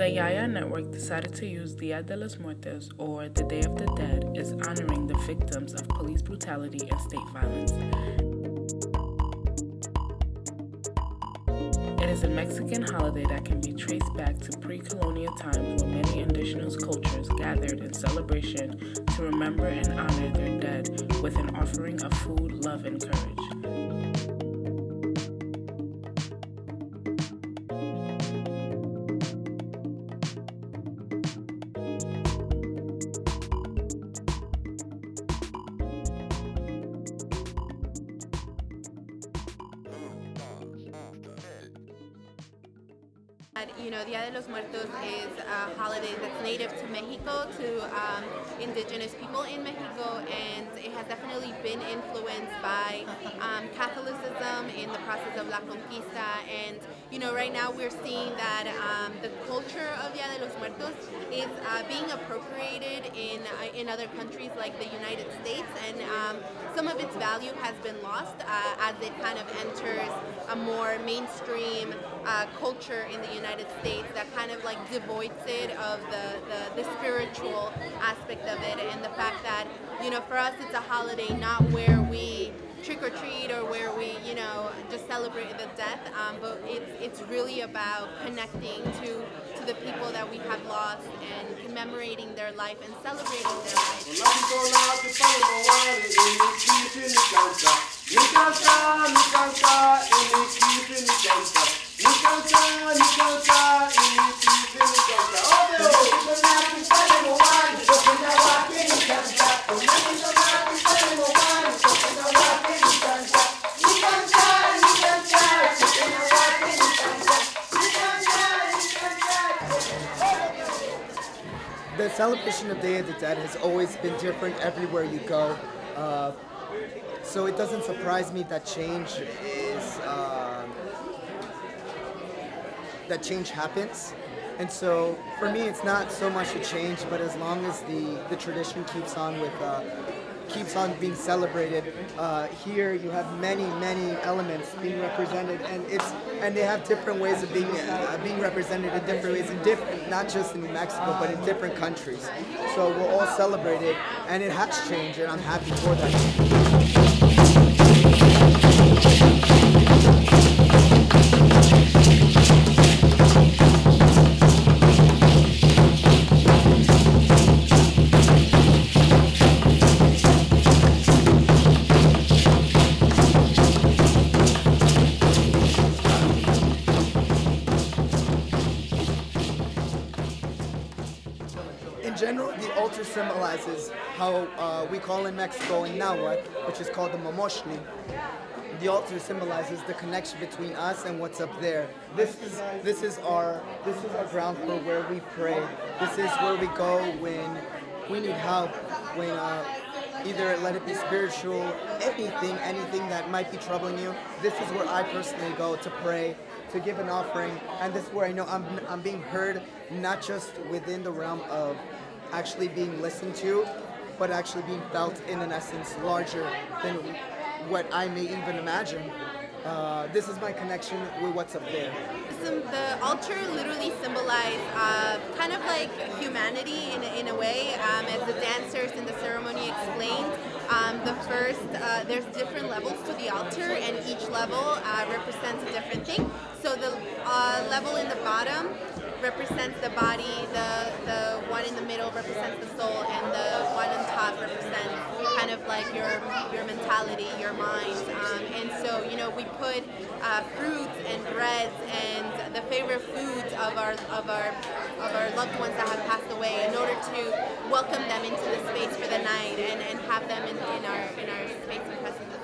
The Yaya Network decided to use Dia de los Muertos, or the Day of the Dead, as honoring the victims of police brutality and state violence. It is a Mexican holiday that can be traced back to pre-colonial times when many indigenous cultures gathered in celebration to remember and honor their dead with an offering of food, love, and courage. You know, Dia de los Muertos is a holiday that's native to Mexico, to um, indigenous people in Mexico, and it has definitely been influenced by um, Catholicism in the process of La Conquista. And, you know, right now we're seeing that um, the culture of Dia de los Muertos is uh, being appropriated in, uh, in other countries like the United States, and um, some of its value has been lost uh, as it kind of enters a more mainstream uh, culture in the United States that kind of like devoids it of the, the, the, spiritual aspect of it and the fact that, you know, for us it's a holiday not where we know, just celebrate the death, um, but it's, it's really about connecting to, to the people that we have lost and commemorating their life and celebrating their life. The celebration of Day of the Dead has always been different everywhere you go. Uh, so it doesn't surprise me that change is uh, that change happens. And so for me, it's not so much a change, but as long as the, the tradition keeps on with uh, keeps on being celebrated. Uh, here you have many, many elements being represented, and it's and they have different ways of being uh, being represented in different ways in different, not just in New Mexico, but in different countries. So we're all celebrated, and it has changed, and I'm happy for that. Altar symbolizes how uh, we call in Mexico in Nahuatl, which is called the Momoshni. The altar symbolizes the connection between us and what's up there. This is this is our this is our ground floor where we pray. This is where we go when we need help, when uh, either let it be spiritual, anything, anything that might be troubling you. This is where I personally go to pray, to give an offering, and this is where I know I'm, I'm being heard, not just within the realm of actually being listened to, but actually being felt in an essence larger than what I may even imagine. Uh, this is my connection with what's up there. The altar literally symbolizes uh, kind of like humanity in a, in a way, um, as the dancers in the ceremony explained. Um, the first, uh, there's different levels to the altar, and each level uh, represents a different thing. So the uh, level in the bottom represents the body, the, the one in the middle represents the soul, and the one on top represents kind of like your your mentality, your mind. Um, and so, you know, we put uh, fruits and breads and the favorite foods of our of our of our loved ones that have passed away in order to welcome them into the space for the night and, and have them in, in our in our space and presence.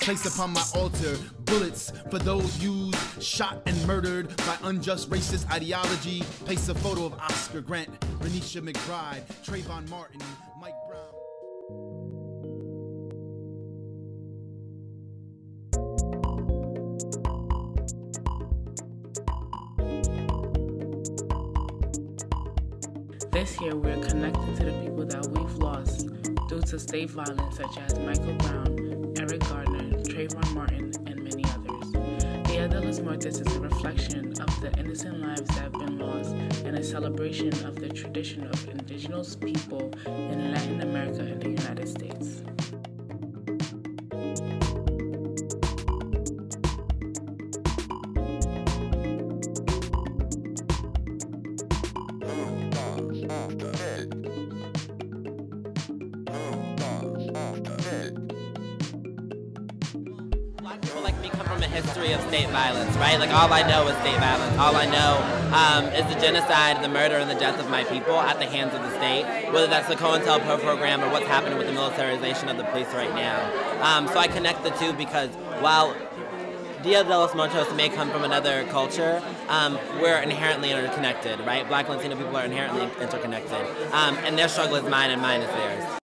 Place upon my altar bullets for those used, shot and murdered by unjust racist ideology. Place a photo of Oscar Grant, Renisha McBride, Trayvon Martin, Mike This year, we're connecting to the people that we've lost due to state violence, such as Michael Brown, Eric Garner, Trayvon Martin, and many others. Dia de los Muertos is a reflection of the innocent lives that have been lost and a celebration of the tradition of indigenous people in Latin America and the United States. Me come from a history of state violence, right? Like all I know is state violence. All I know um, is the genocide, the murder, and the death of my people at the hands of the state. Whether that's the COINTELPRO program or what's happening with the militarization of the police right now. Um, so I connect the two because while Dia de los Muertos may come from another culture, um, we're inherently interconnected, right? Black Latino people are inherently interconnected. Um, and their struggle is mine and mine is theirs.